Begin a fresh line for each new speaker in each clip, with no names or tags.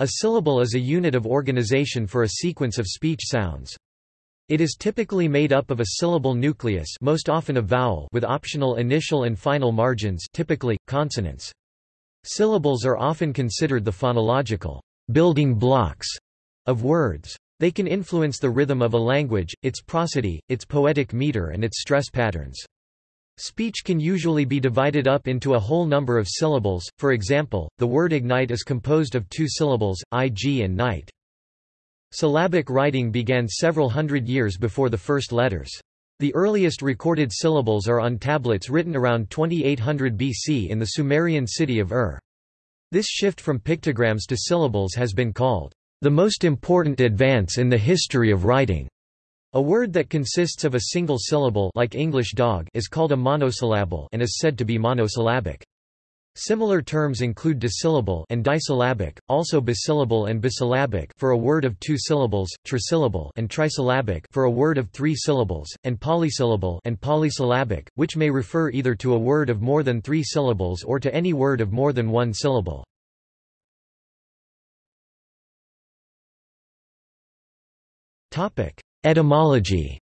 A syllable is a unit of organization for a sequence of speech sounds. It is typically made up of a syllable nucleus most often a vowel with optional initial and final margins typically, consonants. Syllables are often considered the phonological building blocks of words. They can influence the rhythm of a language, its prosody, its poetic meter and its stress patterns. Speech can usually be divided up into a whole number of syllables, for example, the word ignite is composed of two syllables, ig and night. Syllabic writing began several hundred years before the first letters. The earliest recorded syllables are on tablets written around 2800 BC in the Sumerian city of Ur. This shift from pictograms to syllables has been called the most important advance in the history of writing. A word that consists of a single syllable like English dog is called a monosyllable and is said to be monosyllabic. Similar terms include dissyllable and disyllabic, also bisyllable and bisyllabic for a word of two syllables, trisyllable and trisyllabic for a word of three syllables, and polysyllable and polysyllabic, which may refer either to a word of more than three syllables or to any word of more than one syllable. Etymology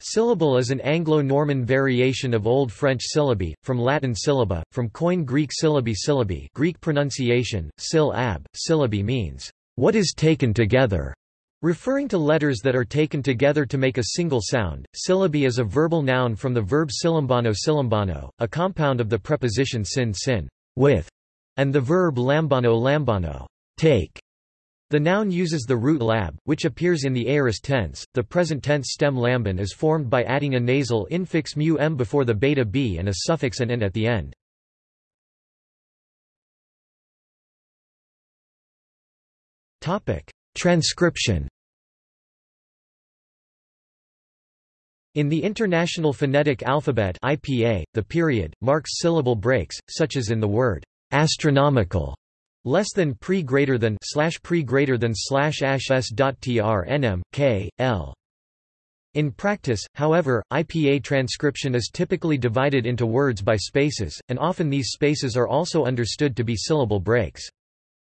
Syllable is an Anglo-Norman variation of Old French syllabi, from Latin syllaba, from Koine Greek syllabi syllabi Greek pronunciation, syll ab, syllabi means, what is taken together, referring to letters that are taken together to make a single sound. Syllabi is a verbal noun from the verb silimbano silimbano, a compound of the preposition sin sin, with, and the verb lambano lambano, take. The noun uses the root lab, which appears in the aorist tense. The present tense stem lamban is formed by adding a nasal infix mu m before the beta b and a suffix an n at the end. Topic: Transcription. In the International Phonetic Alphabet (IPA), the period marks syllable breaks, such as in the word astronomical less than pre greater than slash pre greater than slash ash s dot tr nm k l. In practice, however, IPA transcription is typically divided into words by spaces, and often these spaces are also understood to be syllable breaks.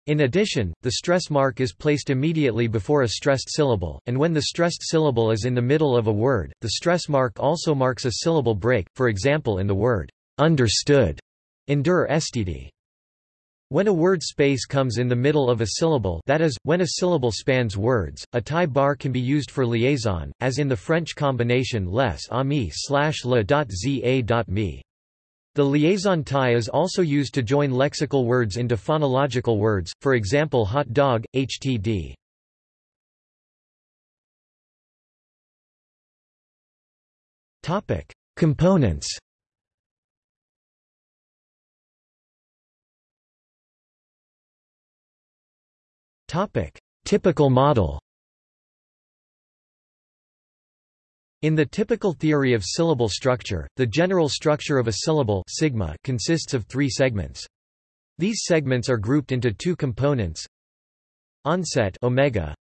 In addition, the stress mark is placed immediately before a stressed syllable, and when the stressed syllable is in the middle of a word, the stress mark also marks a syllable break, for example in the word understood in der STD. When a word space comes in the middle of a syllable that is, when a syllable spans words, a tie bar can be used for liaison, as in the French combination les amis slash le dot za dot me. The liaison tie is also used to join lexical words into phonological words, for example hot dog, htd. Components Topic: Typical model. In the typical theory of syllable structure, the general structure of a syllable sigma consists of three segments. These segments are grouped into two components. Onset omega,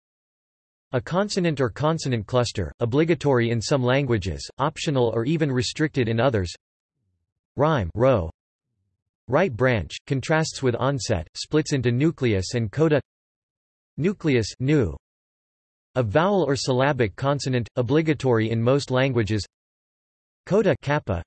a consonant or consonant cluster, obligatory in some languages, optional or even restricted in others. Rhyme rho. Right branch, contrasts with onset, splits into nucleus and coda Nucleus nu. A vowel or syllabic consonant, obligatory in most languages. Coda kappa.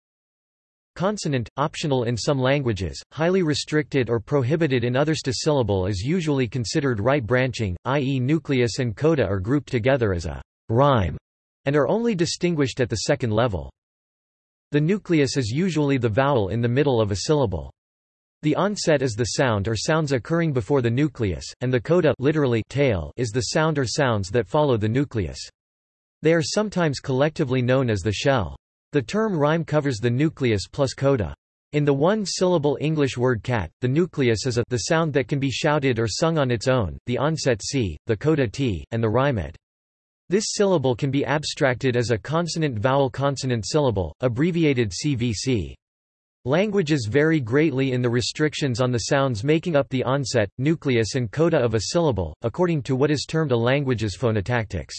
Consonant, optional in some languages, highly restricted or prohibited in others to syllable is usually considered right branching, i.e. nucleus and coda are grouped together as a rhyme, and are only distinguished at the second level. The nucleus is usually the vowel in the middle of a syllable. The onset is the sound or sounds occurring before the nucleus, and the coda literally tail is the sound or sounds that follow the nucleus. They are sometimes collectively known as the shell. The term rhyme covers the nucleus plus coda. In the one-syllable English word cat, the nucleus is a the sound that can be shouted or sung on its own, the onset c, the coda t, and the rhyme et. This syllable can be abstracted as a consonant-vowel-consonant syllable, abbreviated CVC. Languages vary greatly in the restrictions on the sounds making up the onset, nucleus and coda of a syllable, according to what is termed a language's phonotactics.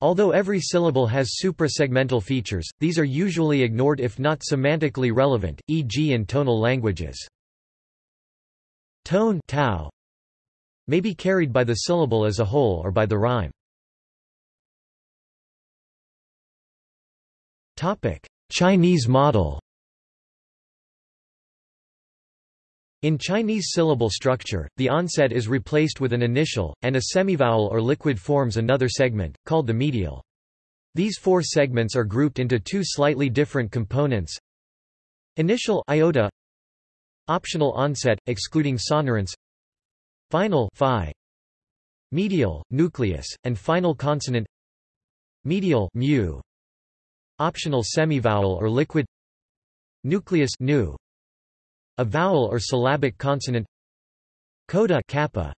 Although every syllable has suprasegmental features, these are usually ignored if not semantically relevant, e.g. in tonal languages. tone tau may be carried by the syllable as a whole or by the rhyme. Chinese model In Chinese syllable structure, the onset is replaced with an initial, and a semivowel or liquid forms another segment, called the medial. These four segments are grouped into two slightly different components. Initial iota Optional onset, excluding sonorants. Final phi, Medial, nucleus, and final consonant. Medial mu, Optional semivowel or liquid. Nucleus nu, a vowel or syllabic consonant. Coda kappa.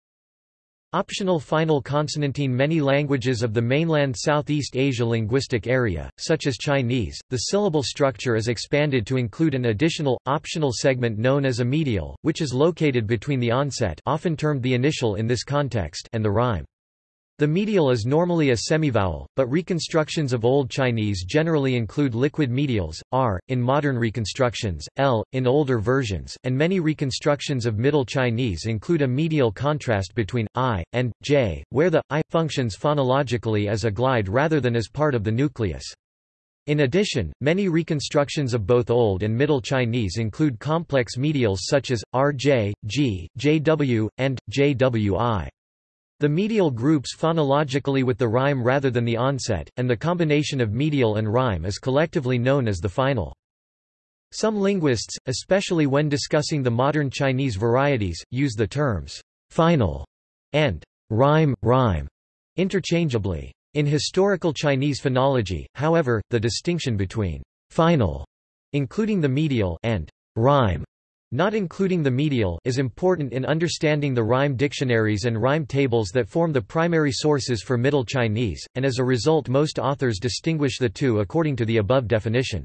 Optional final consonantine Many languages of the mainland Southeast Asia linguistic area, such as Chinese, the syllable structure is expanded to include an additional, optional segment known as a medial, which is located between the onset often termed the initial in this context and the rhyme. The medial is normally a semivowel, but reconstructions of Old Chinese generally include liquid medials, r, in modern reconstructions, l, in older versions, and many reconstructions of Middle Chinese include a medial contrast between i and j, where the i functions phonologically as a glide rather than as part of the nucleus. In addition, many reconstructions of both Old and Middle Chinese include complex medials such as rj, g, jw, and jwi. The medial groups phonologically with the rhyme rather than the onset, and the combination of medial and rhyme is collectively known as the final. Some linguists, especially when discussing the modern Chinese varieties, use the terms final and rhyme, rhyme interchangeably. In historical Chinese phonology, however, the distinction between final, including the medial, and rhyme not including the medial is important in understanding the rhyme dictionaries and rhyme tables that form the primary sources for Middle Chinese, and as a result most authors distinguish the two according to the above definition.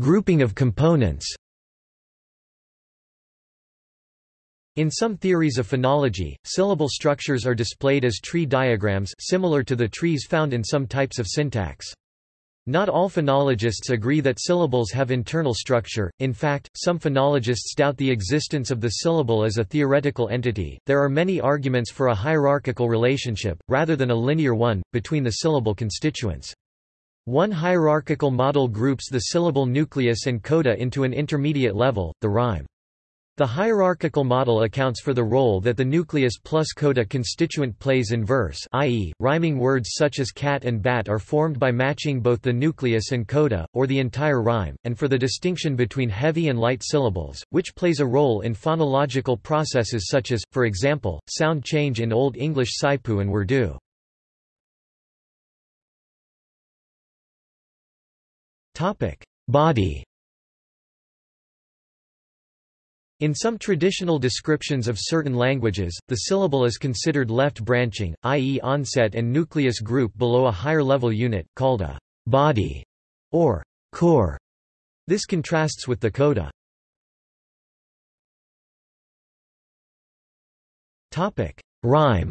Grouping of components In some theories of phonology, syllable structures are displayed as tree diagrams similar to the trees found in some types of syntax. Not all phonologists agree that syllables have internal structure, in fact, some phonologists doubt the existence of the syllable as a theoretical entity. There are many arguments for a hierarchical relationship, rather than a linear one, between the syllable constituents. One hierarchical model groups the syllable nucleus and coda into an intermediate level, the rhyme. The hierarchical model accounts for the role that the nucleus plus coda constituent plays in verse i.e., rhyming words such as cat and bat are formed by matching both the nucleus and coda, or the entire rhyme, and for the distinction between heavy and light syllables, which plays a role in phonological processes such as, for example, sound change in Old English Saipu and Urdu. Body In some traditional descriptions of certain languages, the syllable is considered left branching, i.e. onset and nucleus group below a higher level unit, called a body or core. This contrasts with the coda. Topic: Rhyme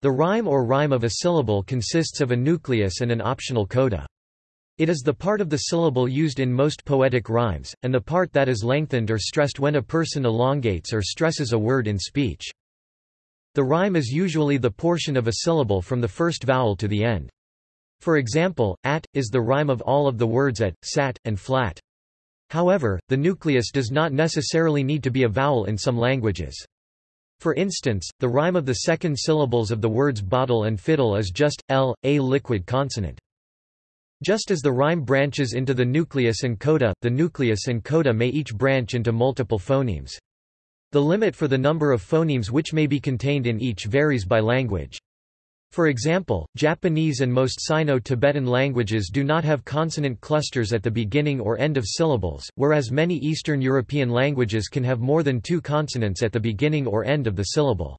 The rhyme or rhyme of a syllable consists of a nucleus and an optional coda. It is the part of the syllable used in most poetic rhymes, and the part that is lengthened or stressed when a person elongates or stresses a word in speech. The rhyme is usually the portion of a syllable from the first vowel to the end. For example, at, is the rhyme of all of the words at, sat, and flat. However, the nucleus does not necessarily need to be a vowel in some languages. For instance, the rhyme of the second syllables of the words bottle and fiddle is just, l, a liquid consonant. Just as the rhyme branches into the nucleus and coda, the nucleus and coda may each branch into multiple phonemes. The limit for the number of phonemes which may be contained in each varies by language. For example, Japanese and most Sino-Tibetan languages do not have consonant clusters at the beginning or end of syllables, whereas many Eastern European languages can have more than two consonants at the beginning or end of the syllable.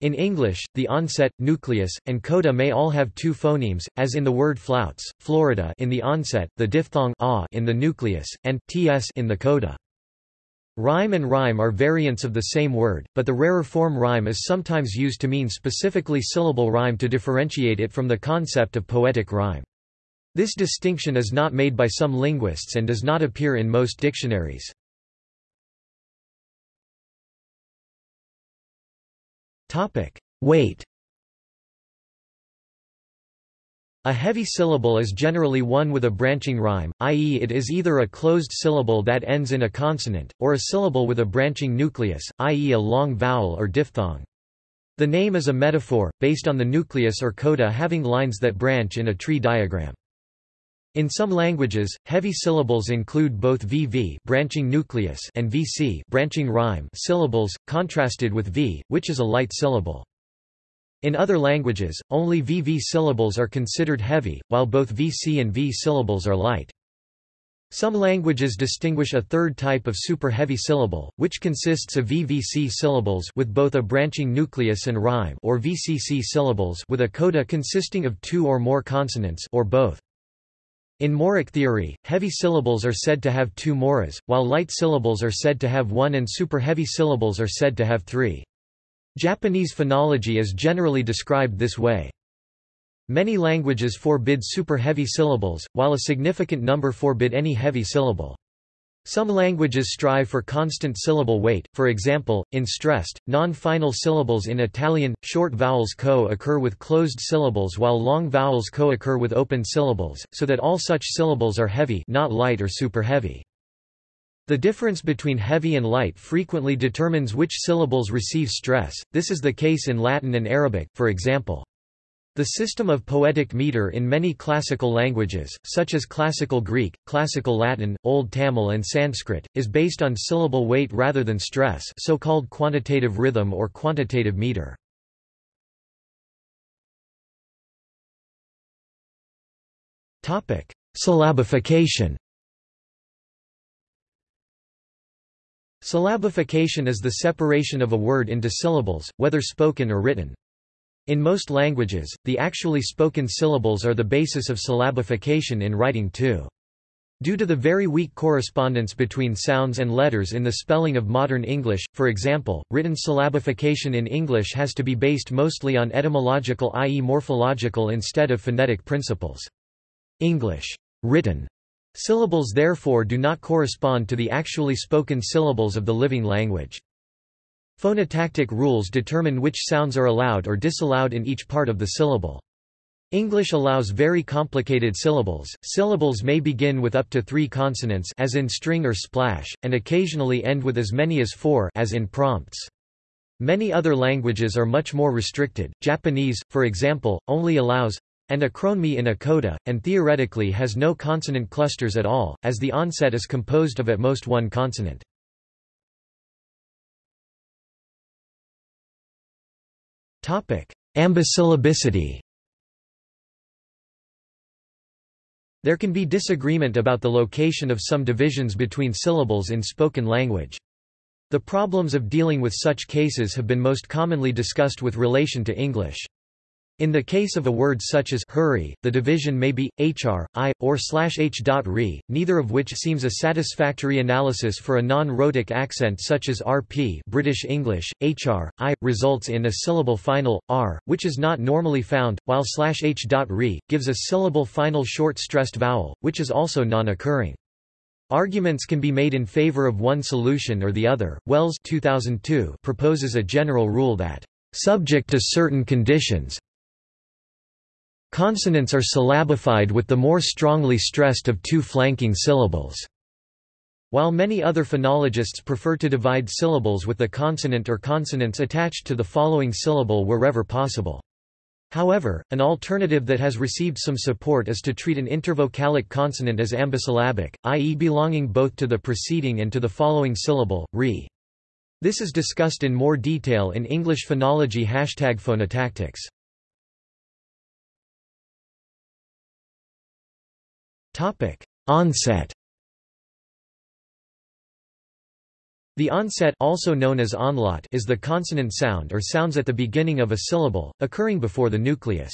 In English, the onset, nucleus, and coda may all have two phonemes, as in the word flouts, Florida in the onset, the diphthong ah in the nucleus, and ts in the coda. Rhyme and rhyme are variants of the same word, but the rarer form rhyme is sometimes used to mean specifically syllable rhyme to differentiate it from the concept of poetic rhyme. This distinction is not made by some linguists and does not appear in most dictionaries. Weight A heavy syllable is generally one with a branching rhyme, i.e. it is either a closed syllable that ends in a consonant, or a syllable with a branching nucleus, i.e. a long vowel or diphthong. The name is a metaphor, based on the nucleus or coda having lines that branch in a tree diagram. In some languages, heavy syllables include both VV branching nucleus and VC branching rhyme syllables, contrasted with V, which is a light syllable. In other languages, only VV syllables are considered heavy, while both VC and V syllables are light. Some languages distinguish a third type of super-heavy syllable, which consists of VVC syllables with both a branching nucleus and rhyme or VCC syllables with a coda consisting of two or more consonants or both. In moric theory, heavy syllables are said to have two moras, while light syllables are said to have one and super-heavy syllables are said to have three. Japanese phonology is generally described this way. Many languages forbid super-heavy syllables, while a significant number forbid any heavy syllable. Some languages strive for constant syllable weight, for example, in stressed, non-final syllables in Italian, short vowels co-occur with closed syllables while long vowels co-occur with open syllables, so that all such syllables are heavy not light or super-heavy. The difference between heavy and light frequently determines which syllables receive stress, this is the case in Latin and Arabic, for example. The system of poetic meter in many classical languages, such as Classical Greek, Classical Latin, Old Tamil and Sanskrit, is based on syllable weight rather than stress so-called quantitative rhythm or quantitative meter. Syllabification Syllabification is the separation of a word into syllables, whether spoken or written. In most languages, the actually spoken syllables are the basis of syllabification in writing too. Due to the very weak correspondence between sounds and letters in the spelling of modern English, for example, written syllabification in English has to be based mostly on etymological i.e. morphological instead of phonetic principles. English written Syllables therefore do not correspond to the actually spoken syllables of the living language. Phonotactic rules determine which sounds are allowed or disallowed in each part of the syllable. English allows very complicated syllables. Syllables may begin with up to 3 consonants as in string or splash and occasionally end with as many as 4 as in prompts. Many other languages are much more restricted. Japanese, for example, only allows and achronemy in a coda, and theoretically has no consonant clusters at all, as the onset is composed of at most one consonant. Ambisyllabicity There can be disagreement about the location of some divisions between syllables in spoken language. The problems of dealing with such cases have been most commonly discussed with relation to English. In the case of a word such as hurry, the division may be hr, i, or slash h. re, neither of which seems a satisfactory analysis for a non-rhotic accent such as rp British English, hr, i, results in a syllable final, r, which is not normally found, while slash h. re, gives a syllable final short stressed vowel, which is also non-occurring. Arguments can be made in favor of one solution or the other. Wells 2002 proposes a general rule that, subject to certain conditions, Consonants are syllabified with the more strongly stressed of two flanking syllables. While many other phonologists prefer to divide syllables with the consonant or consonants attached to the following syllable wherever possible. However, an alternative that has received some support is to treat an intervocalic consonant as ambisyllabic, i.e. belonging both to the preceding and to the following syllable, re. This is discussed in more detail in English phonology hashtag phonotactics. Onset The onset also known as anlaut is the consonant sound or sounds at the beginning of a syllable, occurring before the nucleus.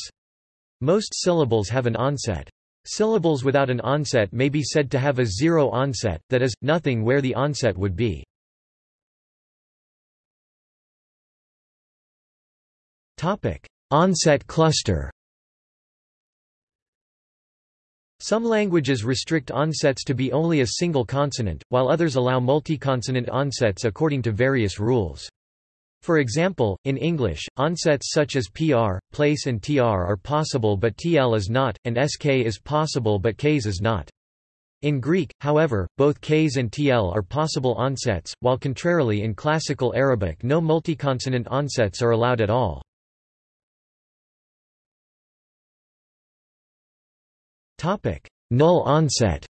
Most syllables have an onset. Syllables without an onset may be said to have a zero onset, that is, nothing where the onset would be. Onset cluster Some languages restrict onsets to be only a single consonant, while others allow multi-consonant onsets according to various rules. For example, in English, onsets such as pr, place and tr are possible but tl is not, and sk is possible but ks is not. In Greek, however, both ks and tl are possible onsets, while contrarily in Classical Arabic no multiconsonant onsets are allowed at all. Null onset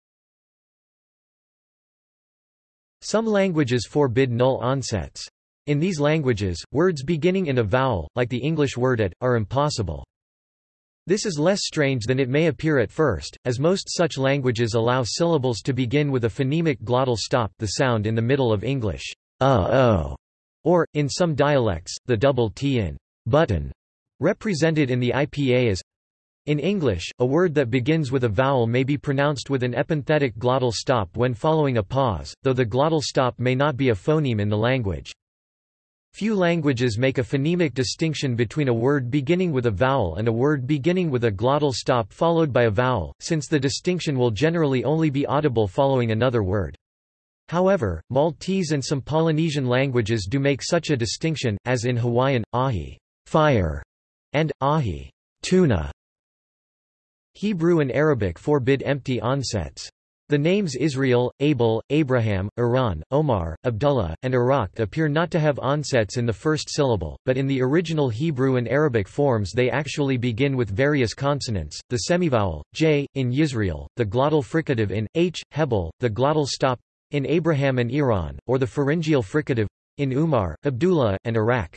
Some languages forbid null onsets. In these languages, words beginning in a vowel, like the English word at, are impossible. This is less strange than it may appear at first, as most such languages allow syllables to begin with a phonemic glottal stop the sound in the middle of English, uh-oh, or, in some dialects, the double t in button, represented in the IPA as in English, a word that begins with a vowel may be pronounced with an epenthetic glottal stop when following a pause, though the glottal stop may not be a phoneme in the language. Few languages make a phonemic distinction between a word beginning with a vowel and a word beginning with a glottal stop followed by a vowel, since the distinction will generally only be audible following another word. However, Maltese and some Polynesian languages do make such a distinction, as in Hawaiian, ahi fire, and ahi tuna. Hebrew and Arabic forbid empty onsets. The names Israel, Abel, Abraham, Iran, Omar, Abdullah, and Iraq appear not to have onsets in the first syllable, but in the original Hebrew and Arabic forms they actually begin with various consonants, the semivowel, j, in Yisrael, the glottal fricative in, h, Hebel, the glottal stop, in Abraham and Iran, or the pharyngeal fricative, in Umar, Abdullah, and Iraq.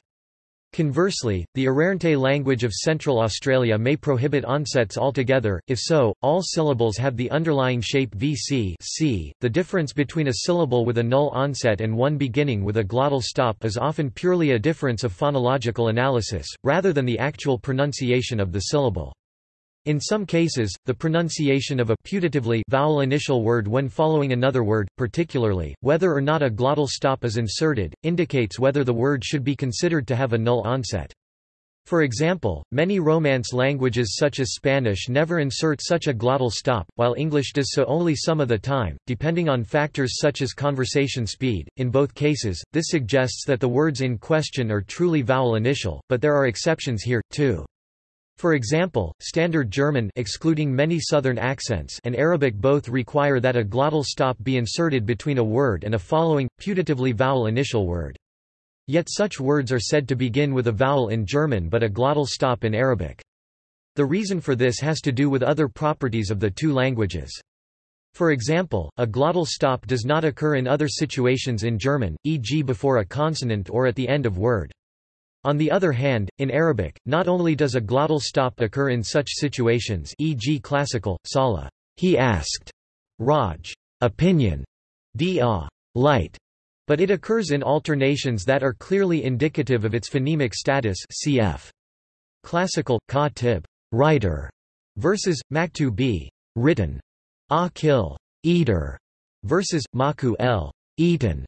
Conversely, the Arrernte language of Central Australia may prohibit onsets altogether, if so, all syllables have the underlying shape vc c. .The difference between a syllable with a null onset and one beginning with a glottal stop is often purely a difference of phonological analysis, rather than the actual pronunciation of the syllable. In some cases, the pronunciation of a putatively vowel initial word when following another word, particularly, whether or not a glottal stop is inserted, indicates whether the word should be considered to have a null onset. For example, many Romance languages such as Spanish never insert such a glottal stop, while English does so only some of the time, depending on factors such as conversation speed. In both cases, this suggests that the words in question are truly vowel initial, but there are exceptions here, too. For example, Standard German excluding many southern accents and Arabic both require that a glottal stop be inserted between a word and a following, putatively vowel initial word. Yet such words are said to begin with a vowel in German but a glottal stop in Arabic. The reason for this has to do with other properties of the two languages. For example, a glottal stop does not occur in other situations in German, e.g. before a consonant or at the end of word. On the other hand, in Arabic, not only does a glottal stop occur in such situations e.g. classical, sala he asked, raj opinion, dia light, but it occurs in alternations that are clearly indicative of its phonemic status cf. Classical, ka tib writer, versus, maktu b written, a kill eater, versus, maku el eaten.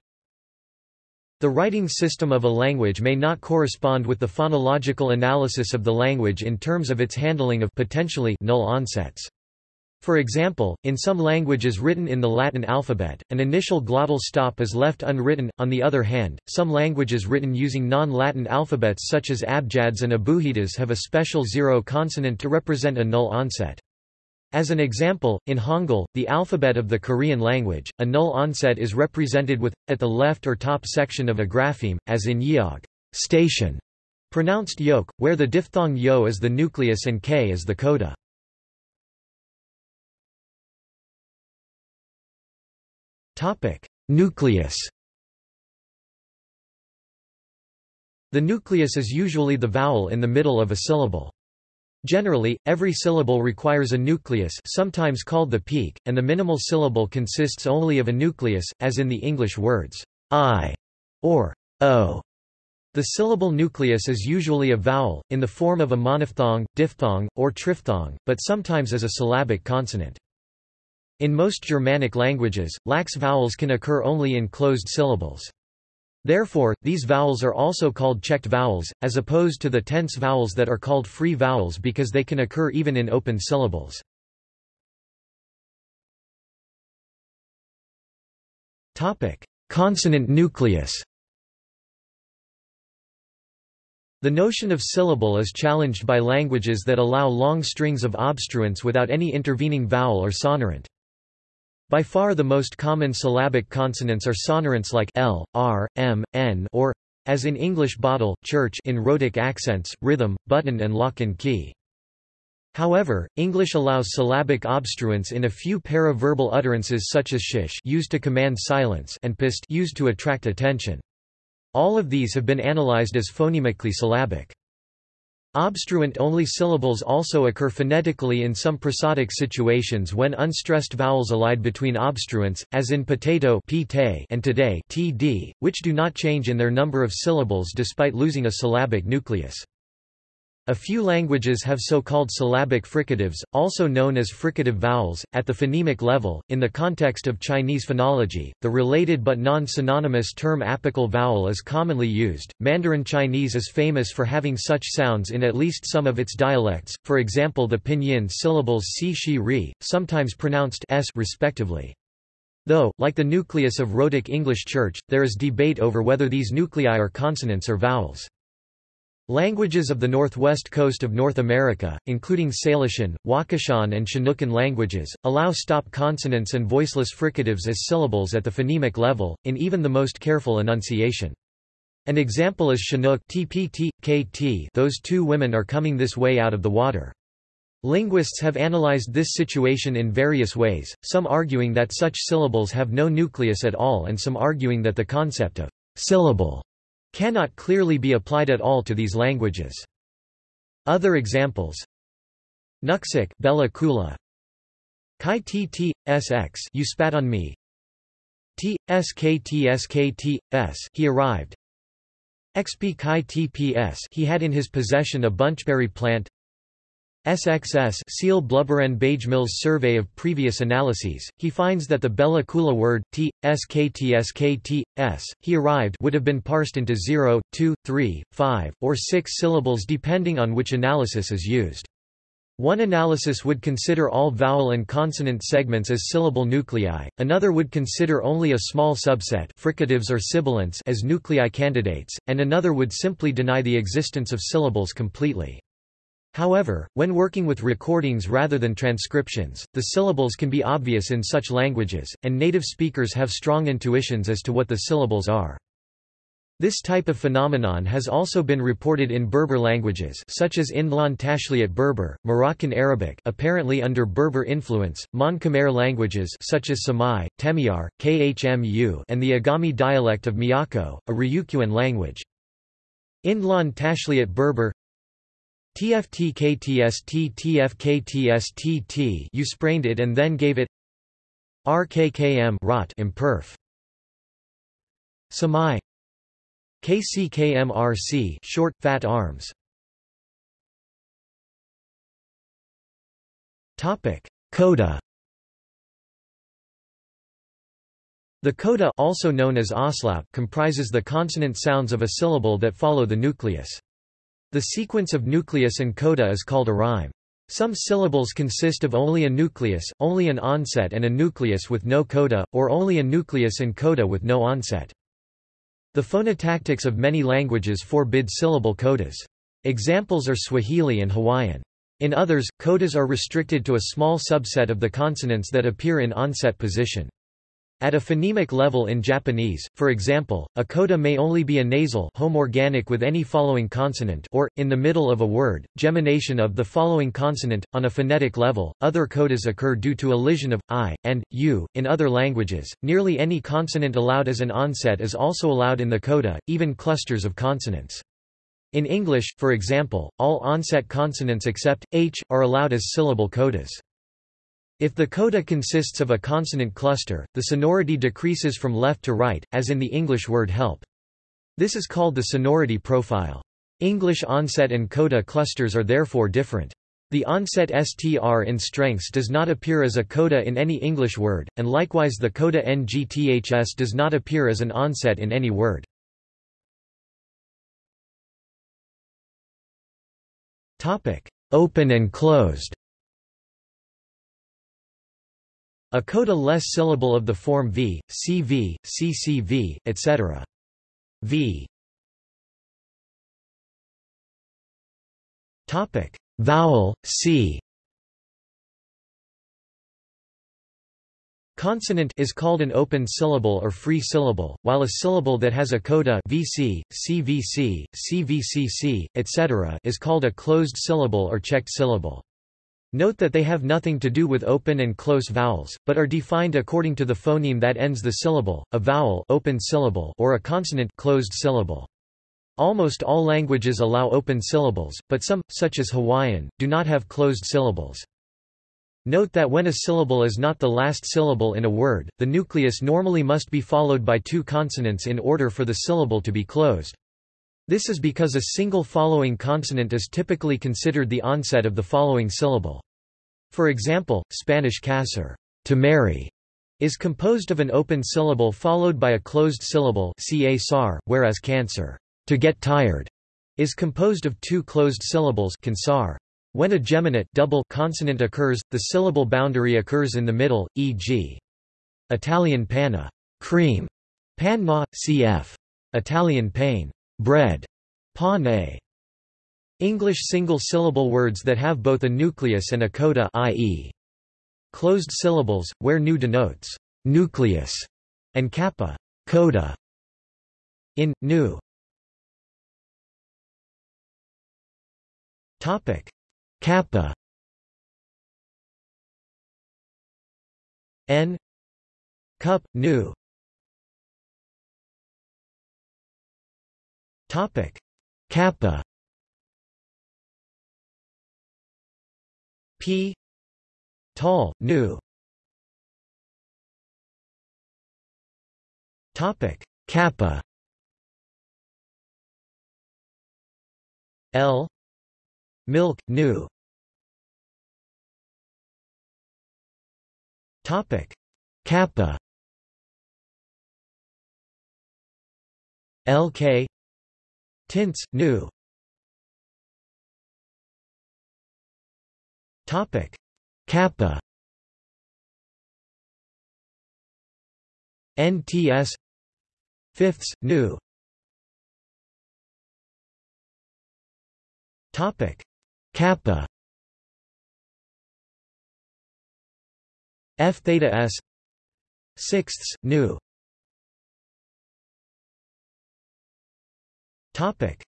The writing system of a language may not correspond with the phonological analysis of the language in terms of its handling of potentially null onsets. For example, in some languages written in the Latin alphabet, an initial glottal stop is left unwritten. On the other hand, some languages written using non-Latin alphabets such as Abjads and Abugidas have a special zero consonant to represent a null onset. As an example, in Hangul, the alphabet of the Korean language, a null onset is represented with, at the left or top section of a grapheme, as in yeog station, pronounced yoke, where the diphthong yo is the nucleus and k is the coda. Topic: Nucleus The nucleus is usually the vowel in the middle of a syllable. Generally, every syllable requires a nucleus sometimes called the peak, and the minimal syllable consists only of a nucleus, as in the English words, I or o. The syllable nucleus is usually a vowel, in the form of a monophthong, diphthong, or triphthong, but sometimes as a syllabic consonant. In most Germanic languages, lax vowels can occur only in closed syllables. Therefore, these vowels are also called checked vowels, as opposed to the tense vowels that are called free vowels because they can occur even in open syllables. Consonant nucleus The notion of syllable is challenged by languages that allow long strings of obstruents without any intervening vowel or sonorant. By far the most common syllabic consonants are sonorants like l, r, m, n or, as in English bottle, church in rhotic accents, rhythm, button and lock and key. However, English allows syllabic obstruents in a few paraverbal utterances such as shish used to command silence and pist used to attract attention. All of these have been analyzed as phonemically syllabic. Obstruent-only syllables also occur phonetically in some prosodic situations when unstressed vowels elide between obstruents, as in potato and today which do not change in their number of syllables despite losing a syllabic nucleus. A few languages have so-called syllabic fricatives, also known as fricative vowels, at the phonemic level. In the context of Chinese phonology, the related but non-synonymous term apical vowel is commonly used. Mandarin Chinese is famous for having such sounds in at least some of its dialects, for example the pinyin syllables si shi ri, sometimes pronounced s respectively. Though, like the nucleus of rhotic English church, there is debate over whether these nuclei are consonants or vowels. Languages of the northwest coast of North America, including Salishan, Wakashan and Chinookan languages, allow stop consonants and voiceless fricatives as syllables at the phonemic level, in even the most careful enunciation. An example is Chinook tpt, kt those two women are coming this way out of the water. Linguists have analyzed this situation in various ways, some arguing that such syllables have no nucleus at all and some arguing that the concept of syllable cannot clearly be applied at all to these languages. Other examples. Nuksik Bella Coola. Kai tt sx you spat on me. T skt skt he arrived. XP Kai TPS he had in his possession a bunchberry plant SXS Seal Blubberen Mills survey of previous analyses, he finds that the Bella Coola word, t, sktskt, s, he arrived would have been parsed into 0, 2, 3, 5, or 6 syllables depending on which analysis is used. One analysis would consider all vowel and consonant segments as syllable nuclei, another would consider only a small subset fricatives or sibilants as nuclei candidates, and another would simply deny the existence of syllables completely. However, when working with recordings rather than transcriptions, the syllables can be obvious in such languages, and native speakers have strong intuitions as to what the syllables are. This type of phenomenon has also been reported in Berber languages such as Imdlawn Tashlhiyt Berber, Moroccan Arabic apparently under Berber influence, Mon Khmer languages such as Semai, Temiar, Khmu and the Agami dialect of Miyako, a Ryukyuan language. Imdlawn Tashlhiyt Berber TFTKTST you sprained it and then gave it RKKM rot imperf. Semai. KCKMRC short fat arms. Topic. Coda. The coda also known as auslaut comprises the consonant sounds of a syllable that follow the nucleus. The sequence of nucleus and coda is called a rhyme. Some syllables consist of only a nucleus, only an onset and a nucleus with no coda, or only a nucleus and coda with no onset. The phonotactics of many languages forbid syllable codas. Examples are Swahili and Hawaiian. In others, codas are restricted to a small subset of the consonants that appear in onset position. At a phonemic level in Japanese, for example, a coda may only be a nasal homorganic with any following consonant or, in the middle of a word, gemination of the following consonant. On a phonetic level, other codas occur due to elision of, i, and, u. In other languages, nearly any consonant allowed as an onset is also allowed in the coda, even clusters of consonants. In English, for example, all onset consonants except, h, are allowed as syllable codas. If the coda consists of a consonant cluster, the sonority decreases from left to right, as in the English word help. This is called the sonority profile. English onset and coda clusters are therefore different. The onset str in strengths does not appear as a coda in any English word, and likewise the coda ngths does not appear as an onset in any word. Open and closed A coda-less syllable of the form v, cv, ccv, etc. v. Topic: Vowel, c. Consonant is called an open syllable or free syllable, while a syllable that has a coda vc, cvc, cvcc, etc. is called a closed syllable or checked syllable. Note that they have nothing to do with open and close vowels, but are defined according to the phoneme that ends the syllable, a vowel open syllable or a consonant closed syllable. Almost all languages allow open syllables, but some, such as Hawaiian, do not have closed syllables. Note that when a syllable is not the last syllable in a word, the nucleus normally must be followed by two consonants in order for the syllable to be closed. This is because a single following consonant is typically considered the onset of the following syllable. For example, Spanish casar, to marry, is composed of an open syllable followed by a closed syllable ca whereas cansar, to get tired, is composed of two closed syllables cansar. When a geminate double consonant occurs, the syllable boundary occurs in the middle, e.g. Italian panna, cream, panma, cf. Italian pain, bread, pane. English single-syllable words that have both a nucleus and a coda i.e. closed syllables, where nu denotes nucleus and kappa coda. In nu. Topic kappa n cup nu topic kappa p. Tall nu. Topic. Kappa. L. Milk nu. Topic. Kappa. LK Tints new Topic. Kappa. NTS Fifths new Topic. Kappa. F theta s. Sixths new topic.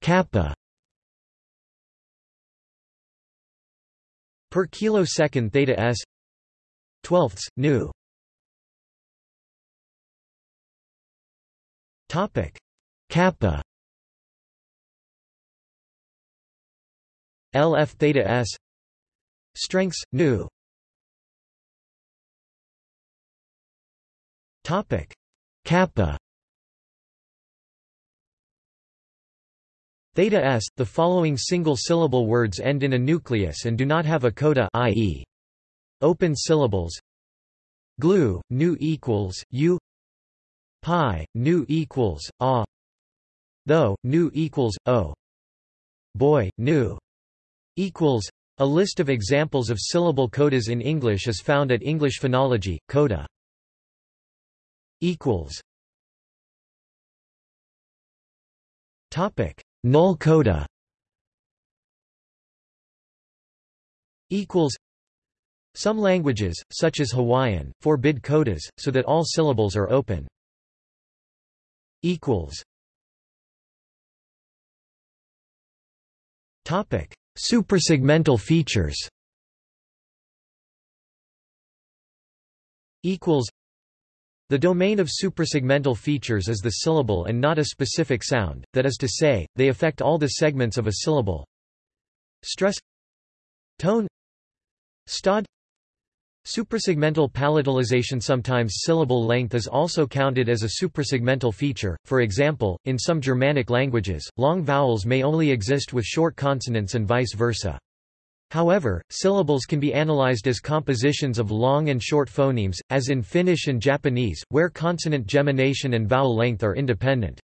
Kappa per kilosecond theta s twelfths nu. topic kappa LF theta s strengths nu. Topic Kappa Theta s. The following single-syllable words end in a nucleus and do not have a coda i.e. open syllables. Glue, nu equals u. Pi, nu equals a. Though, nu equals o. Boy, nu equals. A list of examples of syllable codas in English is found at English Phonology, Coda equals topic null coda equals some languages such as Hawaiian forbid codas so that all syllables are open equals topic suprasegmental features equals the domain of suprasegmental features is the syllable and not a specific sound, that is to say, they affect all the segments of a syllable. Stress Tone Stod Suprasegmental palatalization Sometimes syllable length is also counted as a suprasegmental feature, for example, in some Germanic languages, long vowels may only exist with short consonants and vice versa. However, syllables can be analyzed as compositions of long and short phonemes, as in Finnish and Japanese, where consonant gemination and vowel length are independent.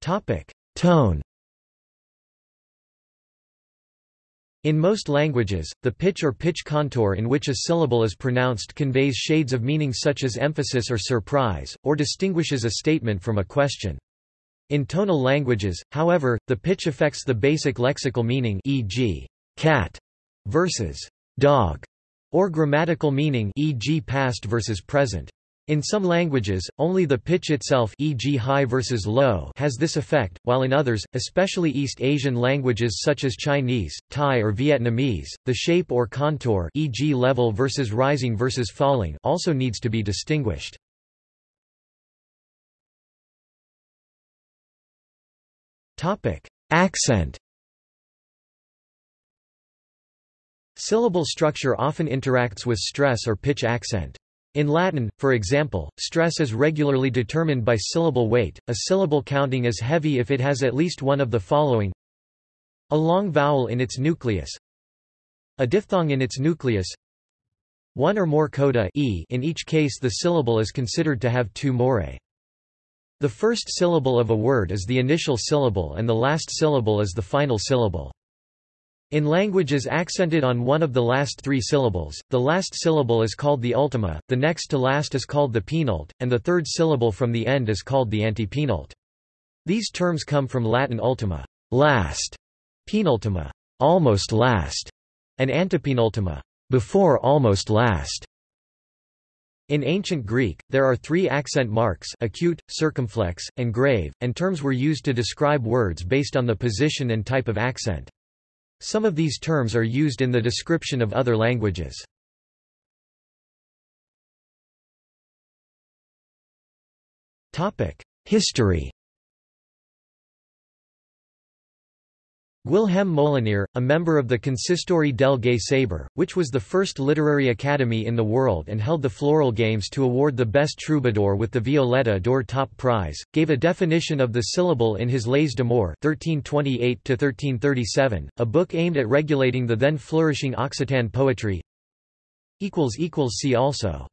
Tone In most languages, the pitch or pitch contour in which a syllable is pronounced conveys shades of meaning such as emphasis or surprise, or distinguishes a statement from a question. In tonal languages, however, the pitch affects the basic lexical meaning e.g., cat versus dog, or grammatical meaning e.g. past versus present. In some languages, only the pitch itself e.g. high versus low has this effect, while in others, especially East Asian languages such as Chinese, Thai or Vietnamese, the shape or contour e.g. level versus rising versus falling also needs to be distinguished. Accent. Syllable structure often interacts with stress or pitch accent. In Latin, for example, stress is regularly determined by syllable weight, a syllable counting as heavy if it has at least one of the following. A long vowel in its nucleus. A diphthong in its nucleus. One or more coda e in each case the syllable is considered to have two morae. The first syllable of a word is the initial syllable and the last syllable is the final syllable. In languages accented on one of the last three syllables, the last syllable is called the ultima, the next to last is called the penult, and the third syllable from the end is called the antepenult. These terms come from Latin ultima, last, penultima, almost last, and antepenultima, before almost last. In ancient Greek, there are three accent marks acute, circumflex, and grave, and terms were used to describe words based on the position and type of accent. Some of these terms are used in the description of other languages. History Guilhem Molinier, a member of the Consistori del Gay Saber, which was the first literary academy in the world and held the Floral Games to award the best troubadour with the Violeta d'Aur top prize, gave a definition of the syllable in his Leys d'Amors 1328 a book aimed at regulating the then flourishing Occitan poetry. See also